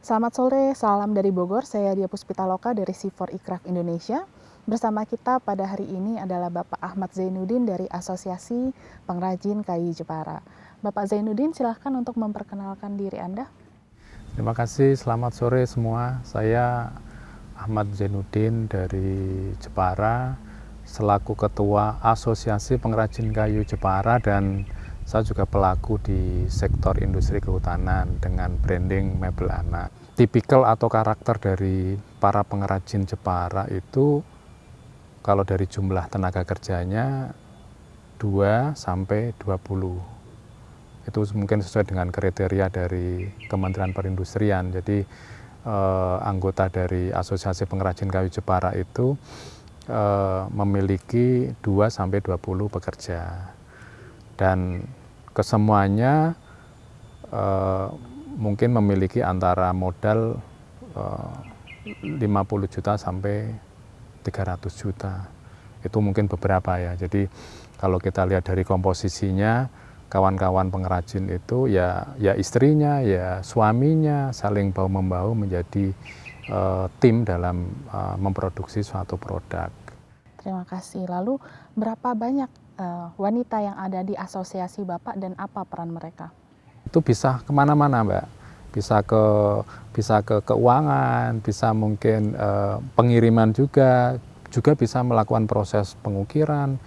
Selamat sore, salam dari Bogor. Saya Dia Puspitaloka dari C4 Ikraf Indonesia. Bersama kita pada hari ini adalah Bapak Ahmad Zainuddin dari Asosiasi Pengrajin Kayu Jepara. Bapak Zainuddin, silahkan untuk memperkenalkan diri Anda. Terima kasih, selamat sore semua. Saya Ahmad Zainuddin dari Jepara, selaku Ketua Asosiasi Pengrajin Kayu Jepara dan saya juga pelaku di sektor industri kehutanan dengan branding mebel anak. Tipikal atau karakter dari para pengrajin Jepara itu kalau dari jumlah tenaga kerjanya 2 sampai 20. Itu mungkin sesuai dengan kriteria dari Kementerian Perindustrian. Jadi eh, anggota dari Asosiasi Pengrajin Kayu Jepara itu eh, memiliki 2 sampai 20 pekerja. Dan kesemuanya uh, mungkin memiliki antara modal uh, eh, 50 juta sampai 300 juta. Itu mungkin beberapa ya. Jadi kalau kita lihat dari komposisinya, kawan-kawan pengrajin itu ya ya istrinya, ya suaminya saling bau membau menjadi uh, tim dalam uh, memproduksi suatu produk. Terima kasih. Lalu berapa banyak uh, wanita yang ada di asosiasi Bapak dan apa peran mereka? Itu bisa ke mana-mana Mbak, bisa ke bisa ke keuangan, bisa mungkin uh, pengiriman juga, juga bisa melakukan proses pengukiran,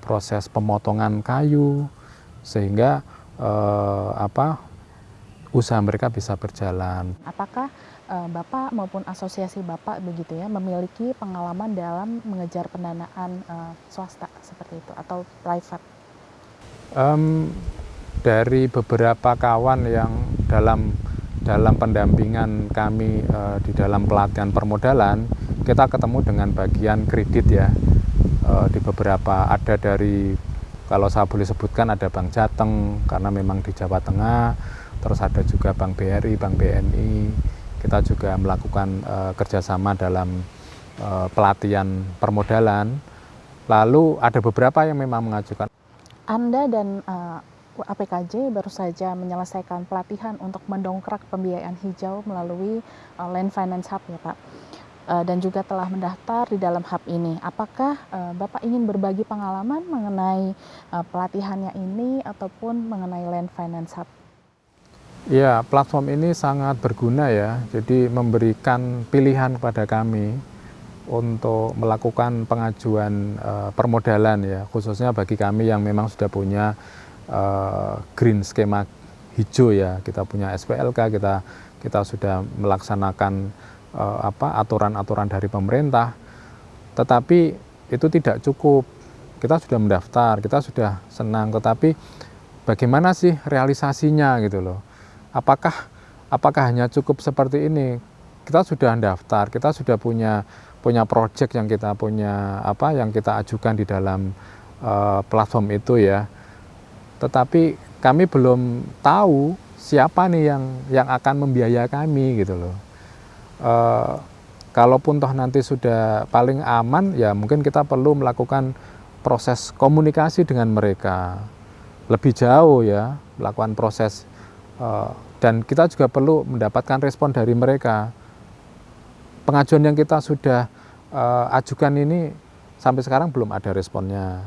proses pemotongan kayu, sehingga uh, apa usaha mereka bisa berjalan. Apakah uh, Bapak maupun asosiasi Bapak begitu ya memiliki pengalaman dalam mengejar pendanaan uh, swasta seperti itu atau private? Um, dari beberapa kawan yang dalam dalam pendampingan kami uh, di dalam pelatihan permodalan, kita ketemu dengan bagian kredit ya. Uh, di beberapa ada dari kalau saya boleh sebutkan ada Bank Jateng karena memang di Jawa Tengah, terus ada juga Bank BRI, Bank BNI. Kita juga melakukan uh, kerjasama dalam pelatihan permodalan. Lalu ada beberapa yang memang mengajukan. Anda dan uh, eh, APKJ baru saja menyelesaikan pelatihan untuk mendongkrak pembiayaan hijau melalui uh, Land Finance Hub ya Pak. Uh, dan juga telah mendaftar di dalam hub ini. Apakah uh, Bapak ingin berbagi pengalaman mengenai uh, pelatihannya ini ataupun mengenai Land Finance Hub? Ya, platform ini sangat berguna ya. Jadi memberikan pilihan kepada kami untuk melakukan pengajuan uh, permodalan ya, khususnya bagi kami yang memang sudah punya uh, green skema hijau ya. Kita punya SPLK, kita kita sudah melaksanakan uh, apa aturan-aturan dari pemerintah. Tetapi itu tidak cukup. Kita sudah mendaftar, kita sudah senang, tetapi bagaimana sih realisasinya gitu loh apakah apakah hanya cukup seperti ini? Kita sudah daftar, kita sudah punya punya project yang kita punya apa yang kita ajukan di dalam uh, platform itu ya. Tetapi kami belum tahu siapa nih yang yang akan membiayai kami gitu loh. Uh, kalaupun toh nanti sudah paling aman ya mungkin kita perlu melakukan proses komunikasi dengan mereka lebih jauh ya melakukan proses Eh, dan kita juga perlu mendapatkan respon dari mereka. Pengajuan yang kita sudah uh, ajukan ini sampai sekarang belum ada responnya.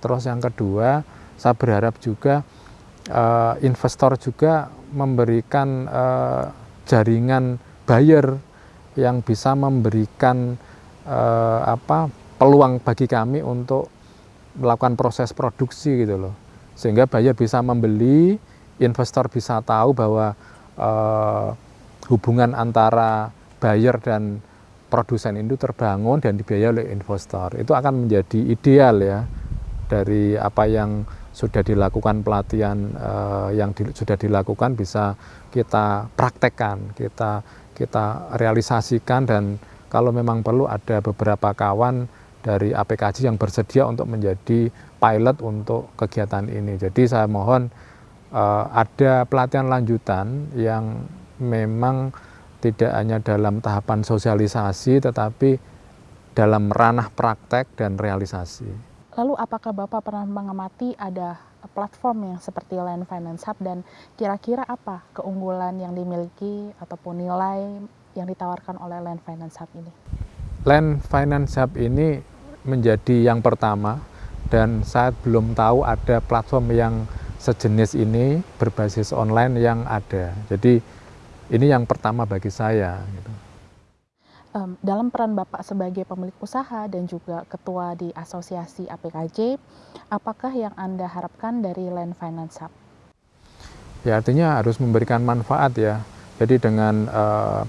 Terus yang kedua, saya berharap juga uh, investor juga memberikan uh, jaringan buyer yang bisa memberikan uh, apa peluang bagi kami untuk melakukan proses produksi gitu loh. Sehingga buyer bisa membeli investor bisa tahu bahwa uh, hubungan antara buyer dan produsen itu terbangun dan dibiayai oleh investor. Itu akan menjadi ideal ya dari apa yang sudah dilakukan pelatihan uh, yang di, sudah dilakukan bisa kita praktekkan, kita kita realisasikan dan kalau memang perlu ada beberapa kawan dari APKJ yang bersedia untuk menjadi pilot untuk kegiatan ini. Jadi saya mohon uh, ada pelatihan lanjutan yang memang tidak hanya dalam tahapan sosialisasi tetapi dalam ranah praktek dan realisasi. Lalu apakah Bapak pernah mengamati ada platform yang seperti Land Finance Hub dan kira-kira apa keunggulan yang dimiliki ataupun nilai yang ditawarkan oleh Land Finance Hub ini? Land Finance Hub ini menjadi yang pertama dan saya belum tahu ada platform yang sejenis ini berbasis online yang ada. Jadi ini yang pertama bagi saya. Gitu. Um, dalam peran Bapak sebagai pemilik usaha dan juga ketua di Asosiasi APKJ, apakah yang Anda harapkan dari Land Finance Hub? Ya artinya harus memberikan manfaat ya. Jadi dengan uh,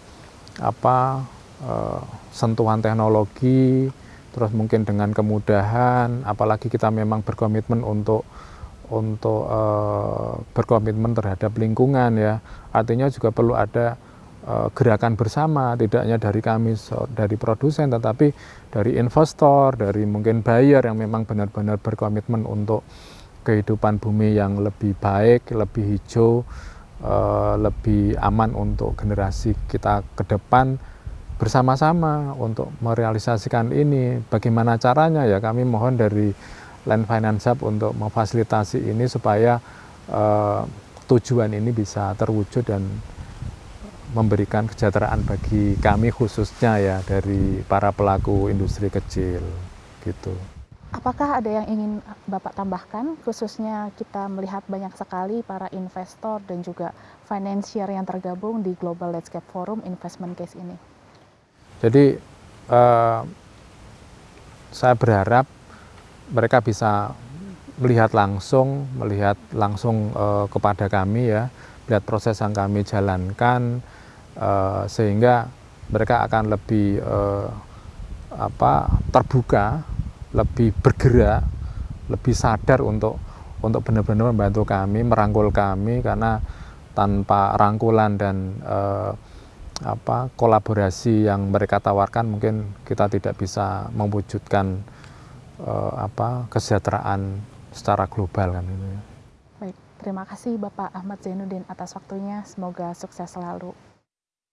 apa uh, sentuhan teknologi, terus mungkin dengan kemudahan, apalagi kita memang berkomitmen untuk untuk uh, berkomitmen terhadap lingkungan ya. Artinya juga perlu ada uh, gerakan bersama, tidak hanya dari kami dari produsen, tetapi dari investor, dari mungkin buyer yang memang benar-benar berkomitmen untuk kehidupan bumi yang lebih baik, lebih hijau, uh, lebih aman untuk generasi kita ke depan bersama-sama untuk merealisasikan ini. Bagaimana caranya ya kami mohon dari Land Finance Hub untuk memfasilitasi ini supaya uh, tujuan ini bisa terwujud dan memberikan kesejahteraan bagi kami khususnya ya dari para pelaku industri kecil gitu. Apakah ada yang ingin Bapak tambahkan khususnya kita melihat banyak sekali para investor dan juga financier yang tergabung di Global Landscape Forum Investment Case ini? Jadi eh, saya berharap mereka bisa melihat langsung, melihat langsung eh, kepada kami ya, lihat proses yang kami jalankan eh, sehingga mereka akan lebih eh, apa terbuka, lebih bergerak, lebih sadar untuk untuk benar-benar membantu kami, merangkul kami karena tanpa rangkulan dan eh, apa kolaborasi yang mereka tawarkan mungkin kita tidak bisa mewujudkan uh, apa kesejahteraan secara global kan ini. Baik, terima kasih Bapak Ahmad Zainuddin atas waktunya. Semoga sukses selalu.